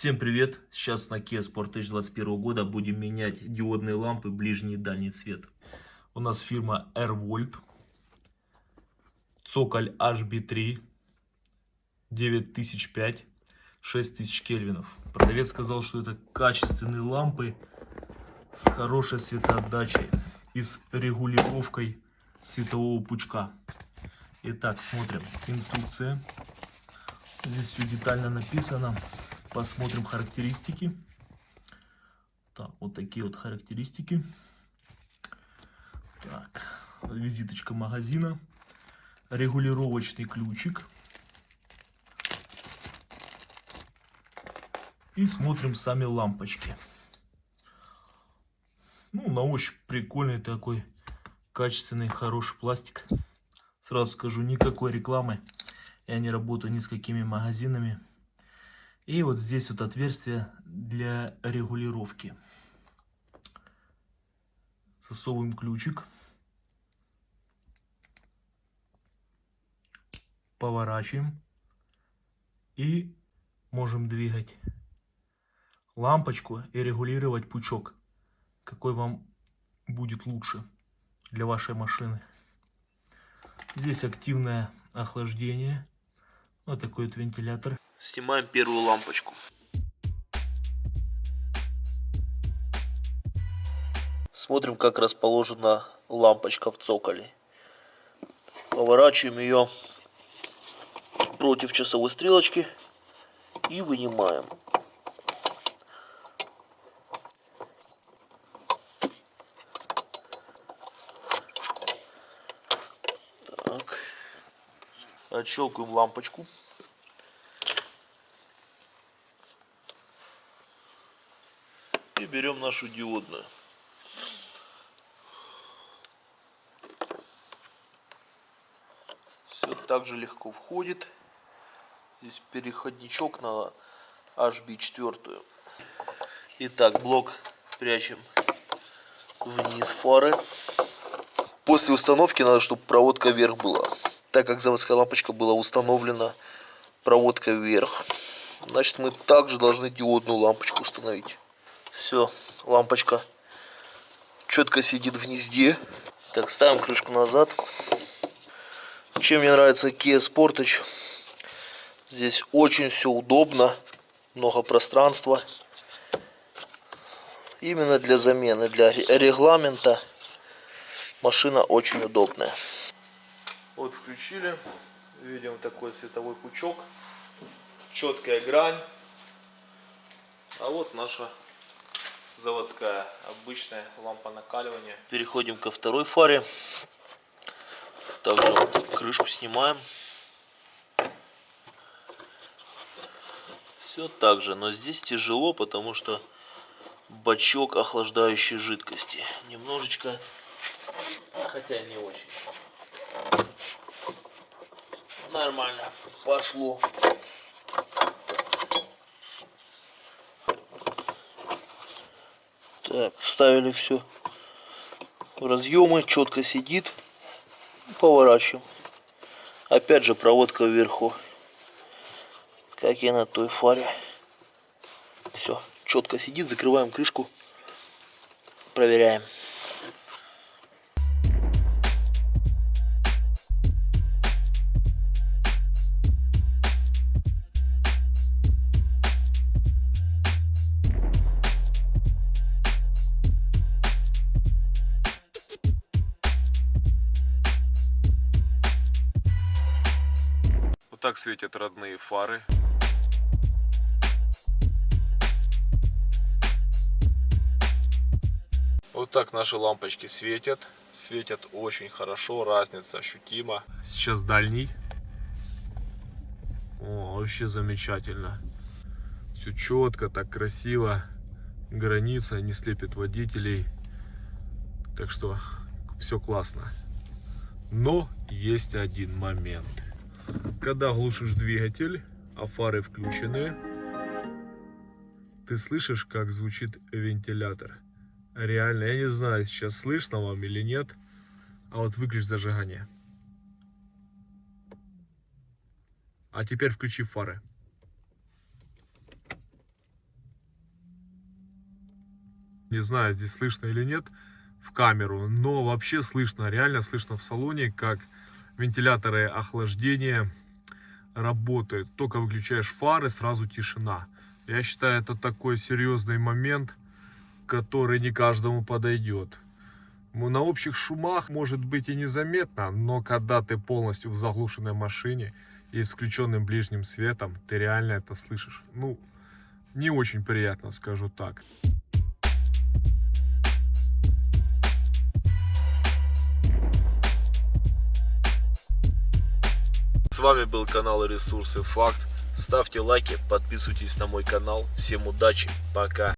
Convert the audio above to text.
Всем привет! Сейчас на Kia Sportage 21 года будем менять диодные лампы ближний и дальний цвет. У нас фирма AirVolt. Цоколь HB3. 9005. 6000 кельвинов. Продавец сказал, что это качественные лампы с хорошей светоотдачей и с регулировкой светового пучка. Итак, смотрим. Инструкция. Здесь все детально написано. Посмотрим характеристики. Так, вот такие вот характеристики. Так, визиточка магазина. Регулировочный ключик. И смотрим сами лампочки. Ну, на ощупь прикольный такой, качественный, хороший пластик. Сразу скажу, никакой рекламы. Я не работаю ни с какими магазинами. И вот здесь вот отверстие для регулировки. Засовываем ключик. Поворачиваем. И можем двигать лампочку и регулировать пучок. Какой вам будет лучше для вашей машины. Здесь активное охлаждение. Вот такой вот вентилятор. Снимаем первую лампочку. Смотрим, как расположена лампочка в цоколе. Поворачиваем ее против часовой стрелочки и вынимаем. Так. Отщелкиваем лампочку. И берем нашу диодную. Все так же легко входит. Здесь переходничок на HB4. Итак, блок прячем вниз фары. После установки надо, чтобы проводка вверх была. Так как заводская лампочка была установлена проводка вверх. Значит, мы также должны диодную лампочку установить. Все, лампочка четко сидит в гнезде. Так, ставим крышку назад. Чем мне нравится Kia Sportage. Здесь очень все удобно. Много пространства. Именно для замены, для регламента машина очень удобная. Вот включили. Видим такой световой пучок. Четкая грань. А вот наша заводская обычная лампа накаливания. Переходим ко второй фаре. Также крышку снимаем. Все так же, но здесь тяжело, потому что бачок охлаждающей жидкости. Немножечко, хотя не очень. Нормально, пошло. Так, вставили все в разъемы, четко сидит. Поворачиваем. Опять же проводка вверху, как и на той фаре. Все, четко сидит, закрываем крышку, проверяем. Так светят родные фары. Вот так наши лампочки светят. Светят очень хорошо, разница ощутима. Сейчас дальний. О, вообще замечательно. Все четко, так красиво. Граница не слепит водителей. Так что все классно. Но есть один момент. Когда глушишь двигатель, а фары включены, ты слышишь, как звучит вентилятор. Реально, я не знаю, сейчас слышно вам или нет, а вот выключи зажигание. А теперь включи фары. Не знаю, здесь слышно или нет в камеру, но вообще слышно, реально слышно в салоне, как вентиляторы охлаждения работают. Только выключаешь фары, сразу тишина. Я считаю, это такой серьезный момент, который не каждому подойдет. На общих шумах может быть и незаметно, но когда ты полностью в заглушенной машине и с включенным ближним светом, ты реально это слышишь. Ну, не очень приятно, скажу так. С вами был канал Ресурсы Факт. Ставьте лайки, подписывайтесь на мой канал. Всем удачи, пока.